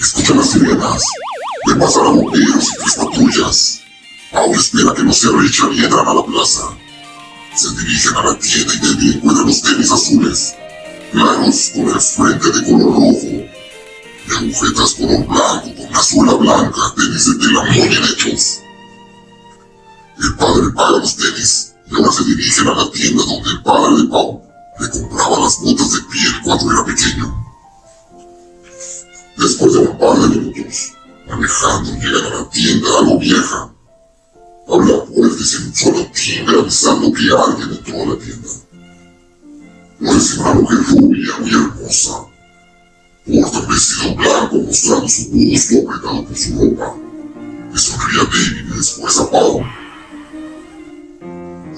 Escucha las sirenas. Ven pasar a bomberos y tres patrullas. Ahora espera que no se arrechan y entran a la plaza. Se dirigen a la tienda y Debbie encuentra los tenis azules, claros con el frente de color rojo, y agujetas color blanco con una suela blanca, tenis de tela muy bien hechos. El padre paga los tenis y ahora se dirigen a la tienda donde el padre de Pau le compraba las botas de piel cuando era pequeño. Después de un par de minutos, manejando llegan a la tienda algo vieja. Abre la puerta y se un solo timbre avisando que alguien entró a la tienda. Pues una mujer rubia muy hermosa. Porta un vestido blanco mostrando su busto apretado por su ropa. Le sonríe a David y después a Paul.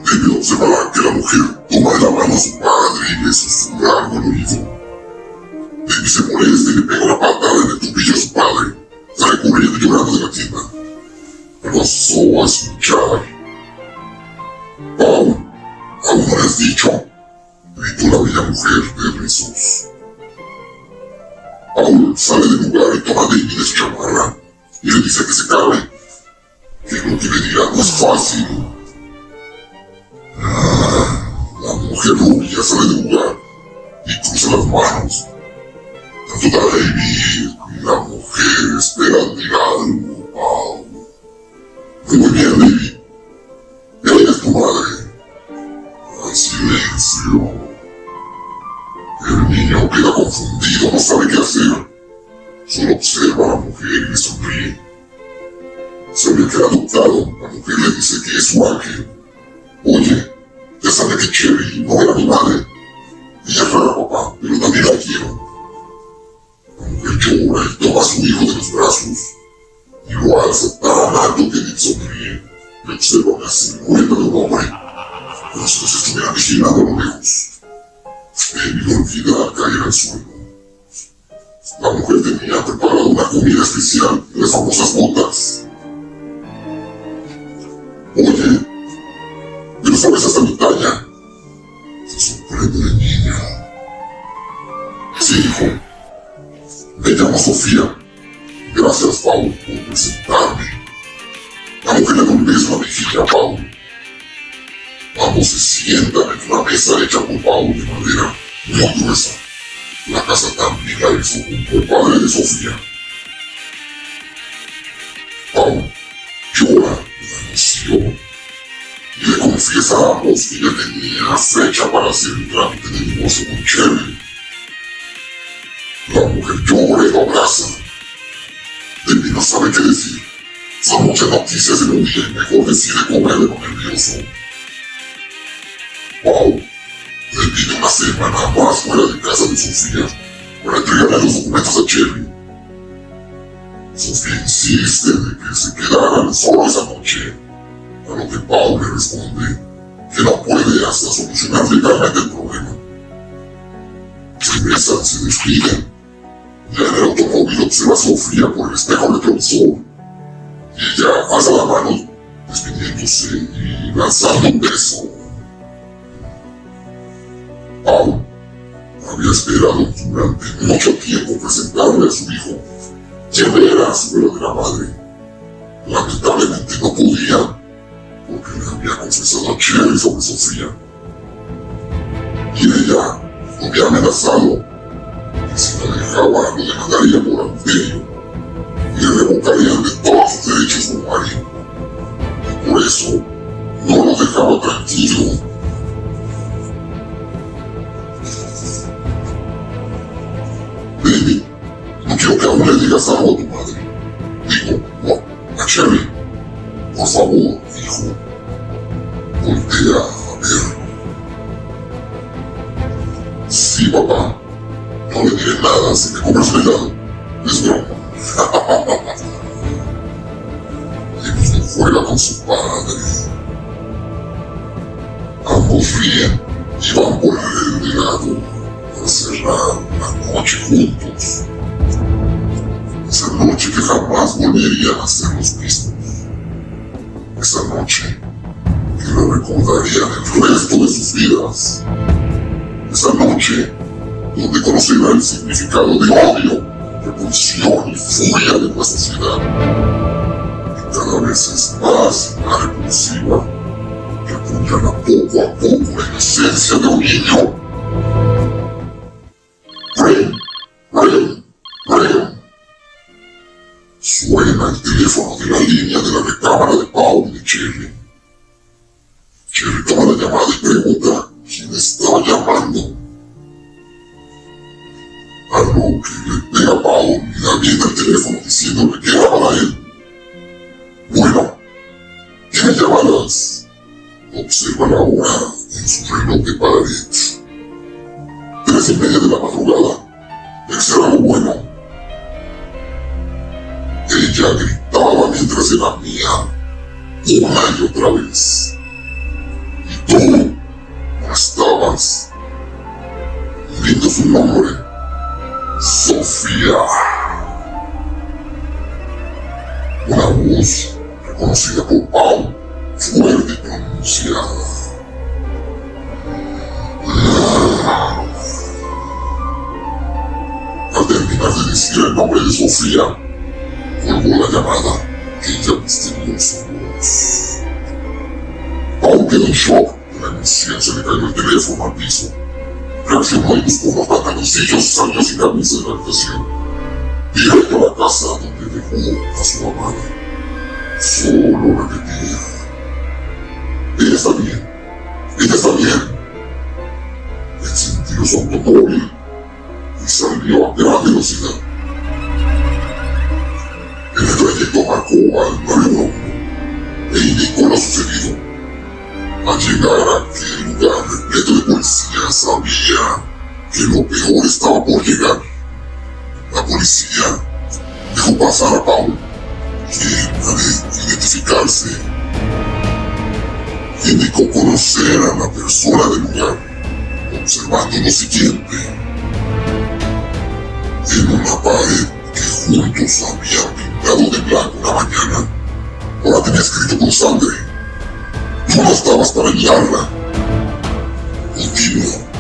David observa que la mujer toma de la mano a su padre y le susurra algo al oído. David se molesta y le pega una patada el tobillo a su padre. Sale corriendo y llorando de la tienda. Pasó a escuchar. Paul, ¿aún no le has dicho? Gritó la bella mujer de rizos. Paul sale del lugar y toma David de chamarra y le dice que se cabe. Que lo que le dirá no es fácil. La mujer rubia sale del lugar y cruza las manos. Tanto mujer esperan de algo, Paul. Muy bien, David. Ya eres tu madre. Al silencio. El niño queda confundido, no sabe qué hacer. Solo observa a la mujer y le sonríe. Sabe que ha adoptado. La mujer le dice que es su ángel. Oye, ya sabe que Cherry no era mi madre. Ella es rara, papá, pero también la quiero. A su hijo de los brazos y lo alza tan alto que sonríe y observa una silueta de un hombre, como si los estuviera vigilando a lo lejos. David olvida caer al suelo. La mujer tenía preparado una comida especial, las famosas botas. Oye, pero sabes hasta mi talla. Se sorprende de niña. Sí, hijo. Me llamo Sofía. Gracias, Paul, por presentarme. La mujer le un beso a Paul. Ambos se sientan en una mesa hecha por Paul de madera muy gruesa. La casa también la hizo junto al padre de Sofía. Paul llora de la emoción y le confiesa a ambos que ya tenía fecha para hacer el trámite de divorcio con Cherry. La mujer llora y lo abraza. No sabe qué decir. Son muchas noticias un día y mejor decide comerle con nervioso. Wow. David una semana más fuera de casa de Sofía para entregarle los documentos a Cherry. Sofía insiste de que se quedaran solo esa noche, a lo que Paul le responde que no puede hasta solucionar legalmente el problema. Se besan, se despiden. El automóvil observa a Sofía por el espejo retrovisor. Ella alza la mano, despidiéndose y lanzando un beso. Paul había esperado durante mucho tiempo presentarle a su hijo, quien era su verdadera madre. Lamentablemente no podía, porque le había confesado a Cherry sobre Sofía. Y ella lo había amenazado si la dejaba lo demandaría por adulterio y le revocarían de todos sus derechos marido. Y por eso no lo dejaba tranquilo. Baby, no quiero que aún le digas algo a tu madre. Digo, no, a Cherry. Por favor, hijo. Voltea a verlo. Sí, papá. No le diré nada si me compras un helado. Es broma. no juega con su padre. Todos ríen y van por el lado para cerrar la noche juntos. Esa noche que jamás volverían a ser los mismos. Esa noche que la recordarían el resto de sus vidas. Esa noche donde conocerán el significado de odio, repulsión y furia de nuestra sociedad. Que cada vez es más y más repulsiva, que apuñala poco a poco la inocencia de un niño. Ring, ring, ring. Suena el teléfono de la línea de la recámara de Paul y de Cherry. Cherry toma la llamada y pregunta quién estaba llamando. Y media de la madrugada. Ser algo bueno. Ella gritaba mientras era mía, una y otra vez. Y tú estabas. Lindo su nombre. Sofía. Una voz reconocida por Paul, fuerte y pronunciada. Decir el nombre de Sofía, colgó la llamada aquella misteriosa voz. Paul quedó en shock la se le cayó el teléfono al piso. Reaccionó y buscó unos pantaloncillos salió sin camisa de la habitación. Directo a la casa donde dejó a su amada. Solo repetía. Ella está bien. Ella está bien. Encendió su automóvil y salió a gran velocidad. El trayecto marcó al 911 e indicó lo sucedido. Al llegar a aquel lugar repleto de policías sabía que lo peor estaba por llegar. La policía dejó pasar a Paul, quien al identificarse indicó conocer a la persona del lugar, observando lo siguiente. En una pared que juntos habían pintado de blanco una mañana, ahora tenía escrito con sangre. Tú no estabas para mirarla. Continuó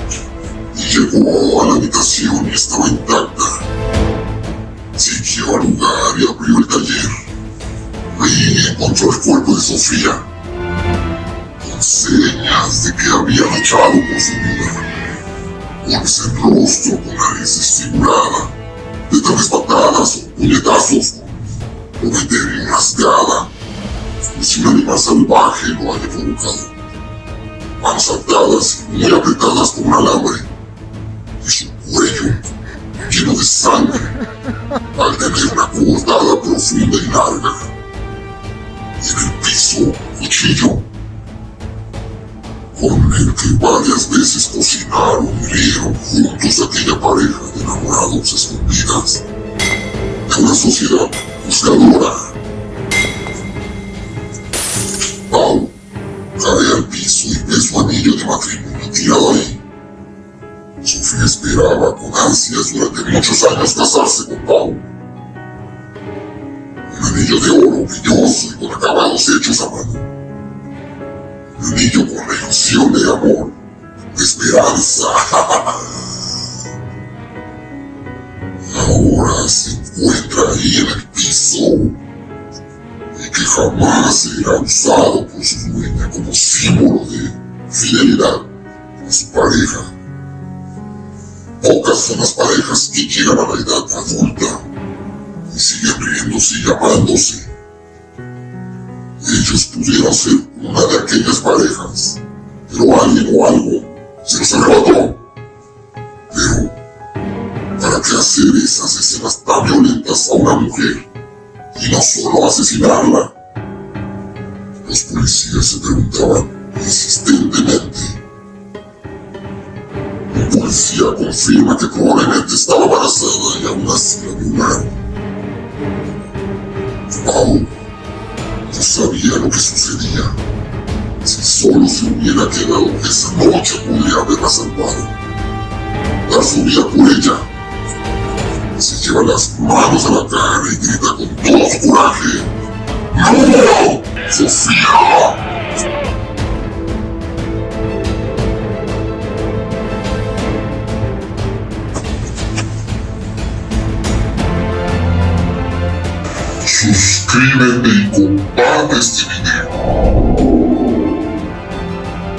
y llegó a la habitación y estaba intacta. Siguió al lugar y abrió el taller. Ahí encontró el cuerpo de Sofía, con señas de que había luchado por su vida. Golpes en rostro con nariz desfigurada, de tales patadas o puñetazos, una entera rasgada, como si un animal salvaje lo haya provocado. Manos atadas y muy apretadas con un alambre, y su cuello lleno de sangre, al tener una cortada profunda y larga. Y en el piso, cuchillo, con el que varias veces cocinaron y rieron juntos aquella pareja de enamorados escondidas de una sociedad buscadora. Pau cae al piso y ve su anillo de matrimonio tirado ahí. Sofía esperaba con ansias durante muchos años casarse con Pau. Un anillo de oro brilloso y con acabados hechos a mano. Anillo con la ilusión de amor, de esperanza. Ahora se encuentra ahí en el piso y que jamás será usado por su dueña como símbolo de fidelidad a su pareja. Pocas son las parejas que llegan a la edad adulta y siguen riéndose y amándose. Ellos pudieron ser una de aquellas parejas, pero alguien o algo se los arrebató. Pero, ¿para qué hacer esas escenas tan violentas a una mujer y no solo asesinarla? Los policías se preguntaban insistentemente. Un policía confirma que probablemente estaba embarazada y aún así la violaron. No sabía lo que sucedía. Si solo se hubiera quedado esa noche podría haberla salvado. Dar su vida por ella. Se lleva las manos a la cara y grita con todo su coraje. ¡No! ¡Sofía! Привет, Дейку. Радость